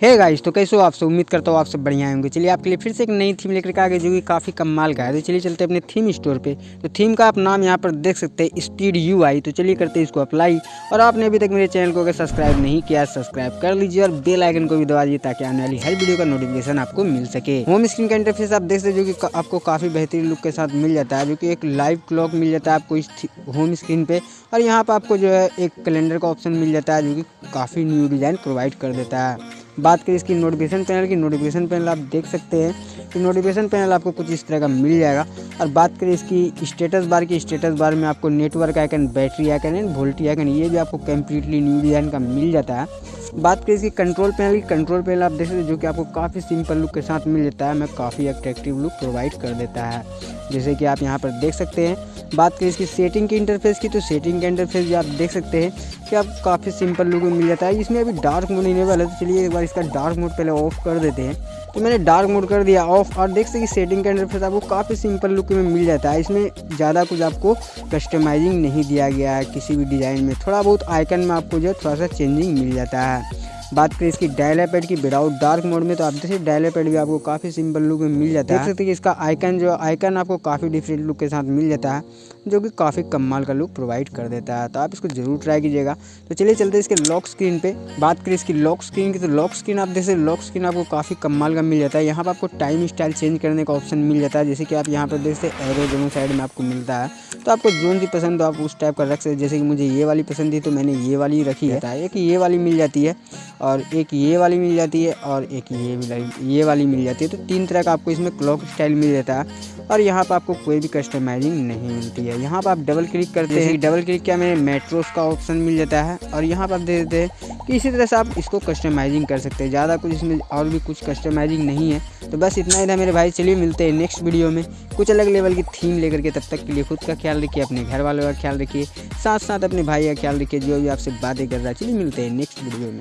है गाइस तो कैसे हो आपसे उम्मीद करता हूँ आप सब बढ़िया होंगे। चलिए, आपके लिए फिर से एक नई थीम लेकर के आ गए, जो कि काफ़ी कमाल का है। तो चलिए चलते हैं अपने थीम स्टोर पे। तो थीम का आप नाम यहाँ पर देख सकते हैं स्पीड यू आई तो चलिए करते हैं इसको अप्लाई और आपने अभी तक मेरे चैनल को अगर सब्सक्राइब नहीं किया सब्सक्राइब कर लीजिए और बेल आइकन को भी दबा दीजिए, ताकि आने वाली हर वीडियो का नोटिफिकेशन आपको मिल सके। होम स्क्रीन का इंटरफेस आप देख सकते जो कि आपको काफ़ी बेहतरीन लुक के साथ मिल जाता है, जो कि एक लाइव क्लॉक मिल जाता है आपको इस होम स्क्रीन पर और यहाँ पर आपको जो है एक कैलेंडर का ऑप्शन मिल जाता है, जो कि काफ़ी न्यू डिज़ाइन प्रोवाइड कर देता है। बात करें इसकी नोटिफिकेशन पैनल की नोटिफिकेशन पैनल आप देख सकते हैं कि नोटिफिकेशन पैनल आपको कुछ इस तरह का मिल जाएगा। और बात करें इसकी स्टेटस बार की स्टेटस बार में आपको network icon battery icon and VoLTE icon ये भी आपको कम्प्लीटली न्यू डिज़ाइन का मिल जाता है। बात करें इसकी कंट्रोल पैनल की कंट्रोल पैनल आप देख सकते हैं जो कि आपको काफ़ी सिंपल लुक के साथ मिल जाता है, मैं काफ़ी अट्रैक्टिव लुक प्रोवाइड कर देता है। जैसे कि आप यहाँ पर देख सकते हैं। बात करें इसकी सेटिंग के इंटरफेस की तो सेटिंग का इंटरफेस भी आप देख सकते हैं कि आप काफ़ी सिंपल लुक में मिल जाता है। इसमें अभी डार्क मोड इनेबल है तो चलिए एक बार इसका डार्क मोड पहले ऑफ़ कर देते हैं। तो मैंने डार्क मोड कर दिया ऑफ़ और देख सकते सेटिंग के अंदर फिर आपको काफ़ी सिंपल लुक में मिल जाता है। इसमें ज़्यादा कुछ आपको कस्टमाइजिंग नहीं दिया गया है किसी भी डिज़ाइन में। थोड़ा बहुत आइकन में आपको जो है थोड़ा सा चेंजिंग मिल जाता है। बात करें इसकी डायलापेड की विदाउट डार्क मोड में तो आप देखिए डायलापेड भी आपको काफ़ी सिंपल लुक में मिल जाता है। देख सकते हैं कि इसका आइकन जो आइकन आपको काफ़ी डिफरेंट लुक के साथ मिल जाता है जो कि काफ़ी कमाल का लुक प्रोवाइड कर देता है। तो आप इसको ज़रूर ट्राई कीजिएगा। तो चलिए चलते इसके लॉक स्क्रीन पे। बात करें इसकी लॉक स्क्रीन की तो लॉक स्क्रीन आप जैसे लॉक स्क्रीन आपको काफ़ी कमाल का मिल जाता है। यहाँ पर आपको टाइम स्टाइल चेंज करने का ऑप्शन मिल जाता है जैसे कि आप यहाँ पर देख सकते एरो दोनों साइड में आपको मिलता है। तो आपको जो सी पसंद हो आप उस टाइप का रख सकते जैसे कि मुझे ये वाली पसंद थी तो मैंने ये वाली रखी है। एक ये वाली मिल जाती है। और एक ये वाली मिल जाती है और एक ये भी ये वाली मिल जाती है। तो तीन तरह का आपको इसमें क्लॉक स्टाइल मिल जाता है और यहाँ पर आपको कोई भी कस्टमाइजिंग नहीं मिलती है। यहाँ पर आप डबल क्लिक करते हैं। डबल क्लिक किया में मेट्रोस का ऑप्शन मिल जाता है और यहाँ पर आप दे देते हैं कि इसी तरह से आप इसको कस्टमाइजिंग कर सकते हैं। ज़्यादा कुछ इसमें और भी कुछ कस्टमाइजिंग नहीं है। तो बस इतना ही था मेरे भाई। चलिए मिलते हैं नेक्स्ट वीडियो में। कुछ अलग लेवल की थीम लेकर के तब तक के लिए खुद का ख्याल रखिए अपने घर वालों का ख्याल रखिए साथ साथ अपने भाई का ख्याल रखिए जो भी आपसे बातें कर रहा है। चलिए मिलते हैं नेक्स्ट वीडियो में।